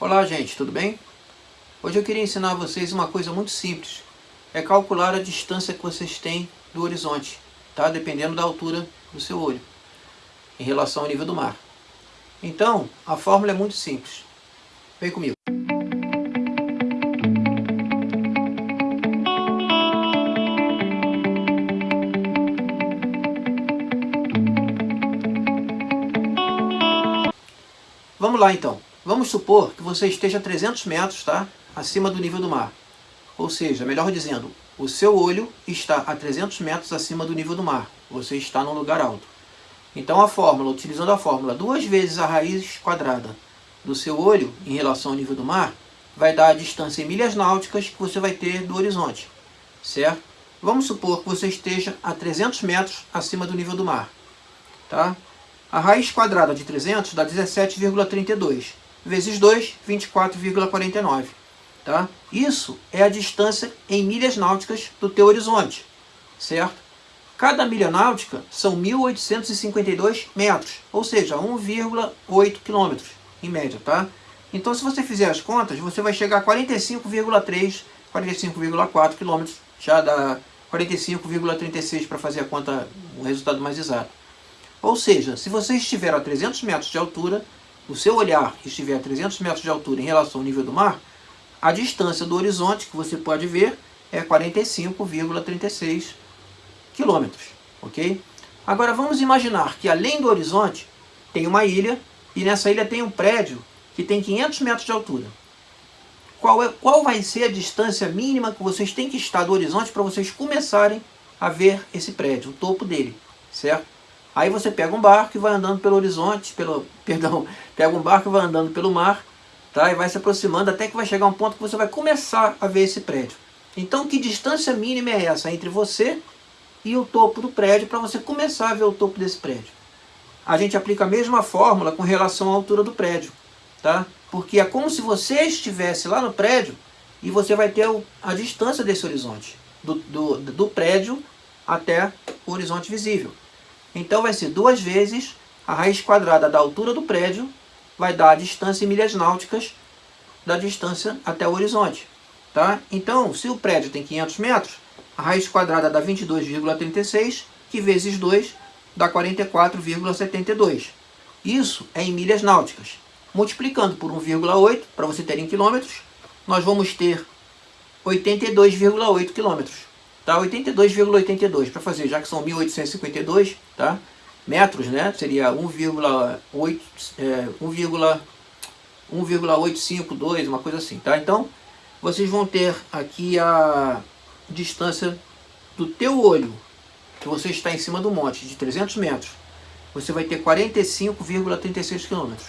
Olá gente, tudo bem? Hoje eu queria ensinar a vocês uma coisa muito simples. É calcular a distância que vocês têm do horizonte, tá? Dependendo da altura do seu olho, em relação ao nível do mar. Então, a fórmula é muito simples. Vem comigo. Vamos lá então. Vamos supor que você esteja a 300 metros tá? acima do nível do mar. Ou seja, melhor dizendo, o seu olho está a 300 metros acima do nível do mar. Você está num lugar alto. Então a fórmula, utilizando a fórmula, duas vezes a raiz quadrada do seu olho em relação ao nível do mar, vai dar a distância em milhas náuticas que você vai ter do horizonte. Certo? Vamos supor que você esteja a 300 metros acima do nível do mar. Tá? A raiz quadrada de 300 dá 17,32 vezes 2, 24,49. Tá? Isso é a distância em milhas náuticas do teu horizonte, certo? Cada milha náutica são 1.852 metros, ou seja, 1,8 quilômetros em média, tá? Então, se você fizer as contas, você vai chegar a 45,3, 45,4 quilômetros, já dá 45,36 para fazer a conta, o resultado mais exato. Ou seja, se você estiver a 300 metros de altura, o seu olhar estiver a 300 metros de altura em relação ao nível do mar, a distância do horizonte que você pode ver é 45,36 quilômetros, ok? Agora vamos imaginar que além do horizonte tem uma ilha e nessa ilha tem um prédio que tem 500 metros de altura. Qual, é, qual vai ser a distância mínima que vocês têm que estar do horizonte para vocês começarem a ver esse prédio, o topo dele, certo? Aí você pega um barco e vai andando pelo horizonte, pelo, perdão, pega um barco e vai andando pelo mar, tá? E vai se aproximando até que vai chegar um ponto que você vai começar a ver esse prédio. Então, que distância mínima é essa entre você e o topo do prédio para você começar a ver o topo desse prédio? A gente aplica a mesma fórmula com relação à altura do prédio, tá? Porque é como se você estivesse lá no prédio e você vai ter a distância desse horizonte, do, do, do prédio até o horizonte visível. Então vai ser duas vezes a raiz quadrada da altura do prédio, vai dar a distância em milhas náuticas da distância até o horizonte. Tá? Então, se o prédio tem 500 metros, a raiz quadrada dá 22,36, que vezes 2 dá 44,72. Isso é em milhas náuticas. Multiplicando por 1,8, para você ter em quilômetros, nós vamos ter 82,8 quilômetros tá? 82,82 para fazer, já que são 1852, tá? Metros, né? Seria 1,8 é, 1,852, uma coisa assim, tá? Então, vocês vão ter aqui a distância do teu olho, que você está em cima do monte, de 300 metros. Você vai ter 45,36 quilômetros.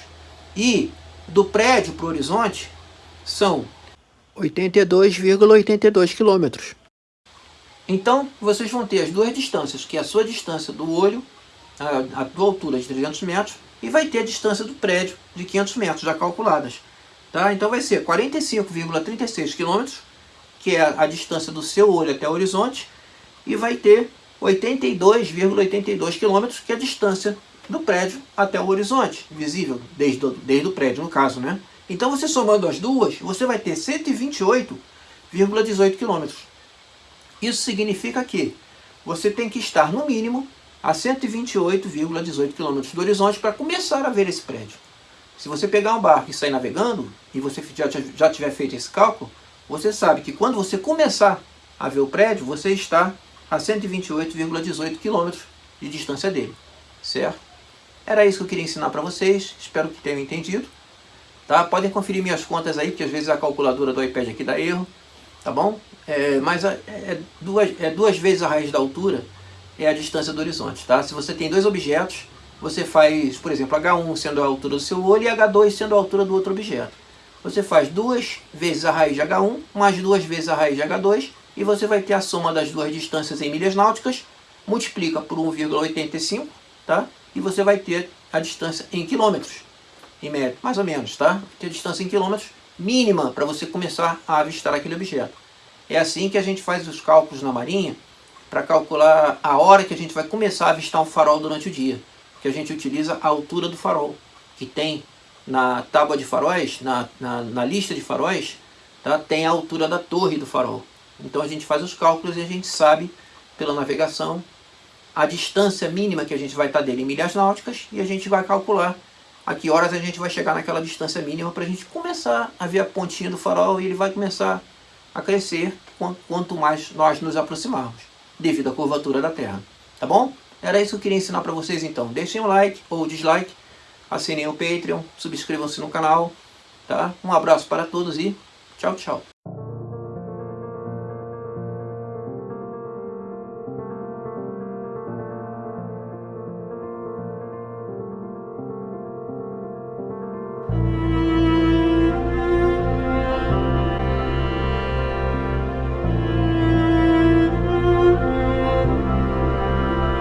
E do prédio para o horizonte são 82,82 quilômetros. Então, vocês vão ter as duas distâncias, que é a sua distância do olho, a, a tua altura de 300 metros, e vai ter a distância do prédio de 500 metros, já calculadas. Tá? Então vai ser 45,36 km, que é a, a distância do seu olho até o horizonte, e vai ter 82,82 km, que é a distância do prédio até o horizonte, visível, desde, desde o prédio, no caso, né? Então você somando as duas, você vai ter 128,18 km. Isso significa que você tem que estar no mínimo a 128,18 km do horizonte para começar a ver esse prédio. Se você pegar um barco e sair navegando, e você já, já tiver feito esse cálculo, você sabe que quando você começar a ver o prédio, você está a 128,18 km de distância dele, certo? Era isso que eu queria ensinar para vocês, espero que tenham entendido. Tá? Podem conferir minhas contas aí, porque às vezes a calculadora do iPad aqui dá erro tá bom? É, mas é, duas, é duas vezes a raiz da altura é a distância do horizonte, tá? Se você tem dois objetos, você faz, por exemplo, H1 sendo a altura do seu olho e H2 sendo a altura do outro objeto. Você faz duas vezes a raiz de H1 mais duas vezes a raiz de H2 e você vai ter a soma das duas distâncias em milhas náuticas, multiplica por 1,85, tá? E você vai ter a distância em quilômetros, em média, mais ou menos, tá? Ter a distância em quilômetros mínima para você começar a avistar aquele objeto. É assim que a gente faz os cálculos na marinha para calcular a hora que a gente vai começar a avistar um farol durante o dia. Que a gente utiliza a altura do farol, que tem na tábua de faróis, na, na, na lista de faróis, tá? tem a altura da torre do farol. Então a gente faz os cálculos e a gente sabe, pela navegação, a distância mínima que a gente vai estar dele em milhas náuticas e a gente vai calcular a que horas a gente vai chegar naquela distância mínima para a gente começar a ver a pontinha do farol e ele vai começar a crescer quanto mais nós nos aproximarmos, devido à curvatura da Terra. Tá bom? Era isso que eu queria ensinar para vocês então. Deixem um like ou dislike, assinem o Patreon, subscrevam-se no canal. Tá? Um abraço para todos e tchau, tchau.